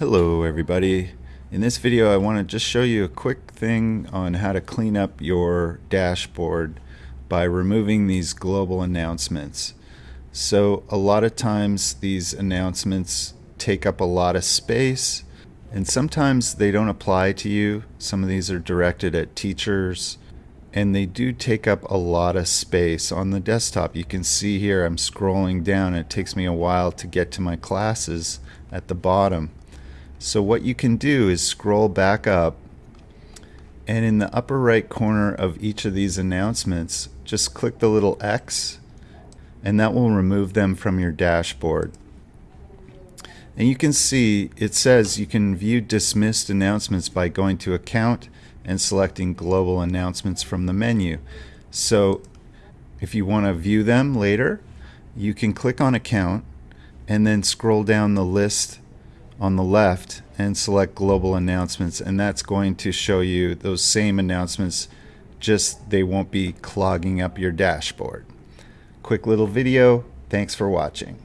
Hello everybody. In this video I want to just show you a quick thing on how to clean up your dashboard by removing these global announcements. So a lot of times these announcements take up a lot of space and sometimes they don't apply to you. Some of these are directed at teachers and they do take up a lot of space on the desktop. You can see here I'm scrolling down. It takes me a while to get to my classes at the bottom. So what you can do is scroll back up and in the upper right corner of each of these announcements just click the little X and that will remove them from your dashboard. And you can see it says you can view dismissed announcements by going to account and selecting global announcements from the menu. So if you want to view them later you can click on account and then scroll down the list on the left and select global announcements and that's going to show you those same announcements just they won't be clogging up your dashboard. Quick little video. Thanks for watching.